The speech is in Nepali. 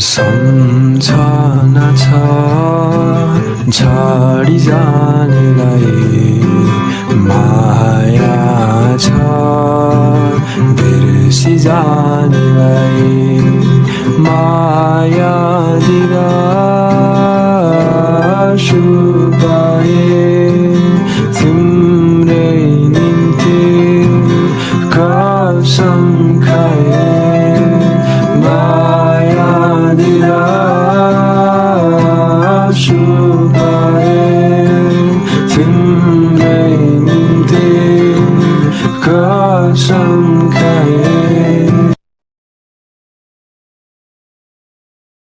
सम्झना छ छाडी जानेलाई माया छ। बिर्सी जानेलाई माया दिरा सुकाए तिम्रै निम्ति कसम खाए। 花盛开。